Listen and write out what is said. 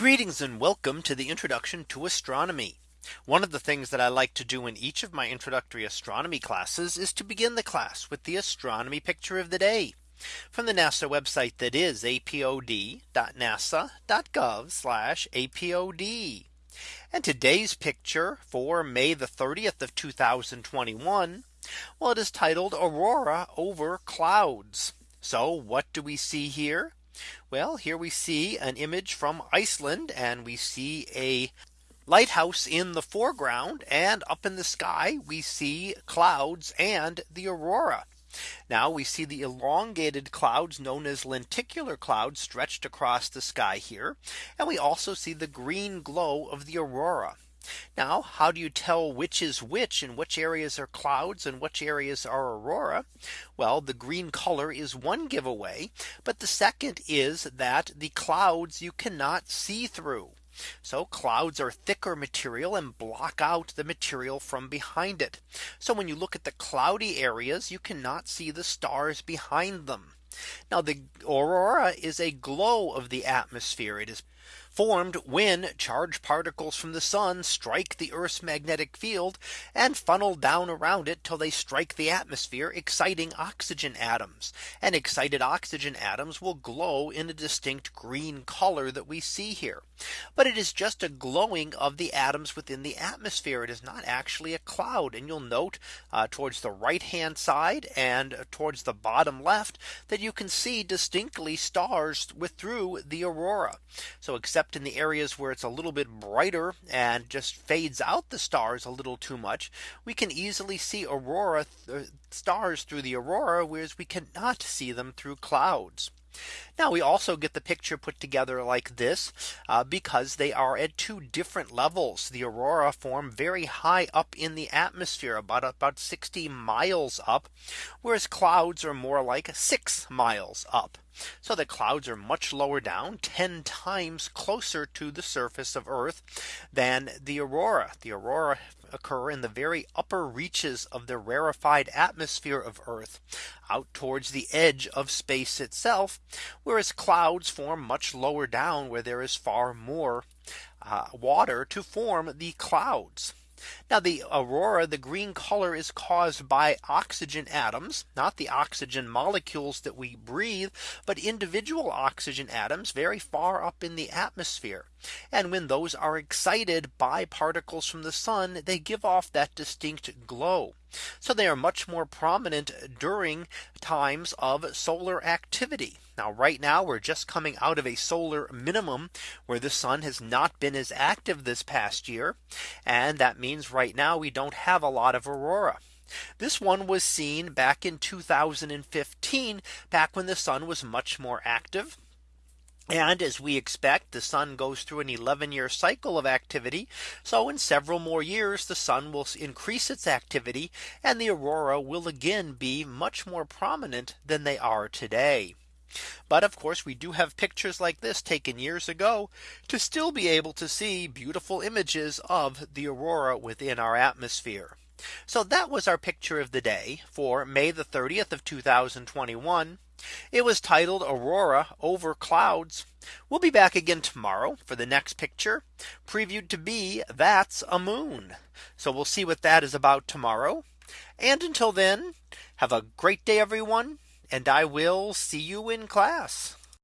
Greetings and welcome to the introduction to astronomy. One of the things that I like to do in each of my introductory astronomy classes is to begin the class with the astronomy picture of the day from the NASA website that is apod.nasa.gov apod. And today's picture for May the 30th of 2021. Well, it is titled Aurora over clouds. So what do we see here? Well, here we see an image from Iceland and we see a lighthouse in the foreground and up in the sky we see clouds and the aurora. Now we see the elongated clouds known as lenticular clouds stretched across the sky here. And we also see the green glow of the aurora. Now, how do you tell which is which and which areas are clouds and which areas are aurora? Well, the green color is one giveaway. But the second is that the clouds you cannot see through. So clouds are thicker material and block out the material from behind it. So when you look at the cloudy areas, you cannot see the stars behind them. Now the aurora is a glow of the atmosphere. It is formed when charged particles from the sun strike the Earth's magnetic field and funnel down around it till they strike the atmosphere exciting oxygen atoms and excited oxygen atoms will glow in a distinct green color that we see here. But it is just a glowing of the atoms within the atmosphere. It is not actually a cloud. And you'll note uh, towards the right hand side and towards the bottom left that you can see distinctly stars with through the aurora. So except except in the areas where it's a little bit brighter and just fades out the stars a little too much, we can easily see aurora th stars through the aurora, whereas we cannot see them through clouds. Now we also get the picture put together like this uh, because they are at two different levels. The aurora form very high up in the atmosphere about about 60 miles up, whereas clouds are more like six miles up. So the clouds are much lower down 10 times closer to the surface of Earth than the aurora. The aurora occur in the very upper reaches of the rarefied atmosphere of Earth out towards the edge of space itself. Whereas clouds form much lower down where there is far more uh, water to form the clouds. Now the aurora, the green color is caused by oxygen atoms, not the oxygen molecules that we breathe, but individual oxygen atoms very far up in the atmosphere. And when those are excited by particles from the sun, they give off that distinct glow. So they are much more prominent during times of solar activity. Now right now we're just coming out of a solar minimum where the sun has not been as active this past year. And that means right now we don't have a lot of aurora. This one was seen back in 2015 back when the sun was much more active. And as we expect, the sun goes through an 11 year cycle of activity. So in several more years, the sun will increase its activity and the aurora will again be much more prominent than they are today. But of course, we do have pictures like this taken years ago to still be able to see beautiful images of the aurora within our atmosphere. So that was our picture of the day for May the 30th of 2021. It was titled Aurora over clouds. We'll be back again tomorrow for the next picture previewed to be that's a moon. So we'll see what that is about tomorrow. And until then, have a great day, everyone. And I will see you in class.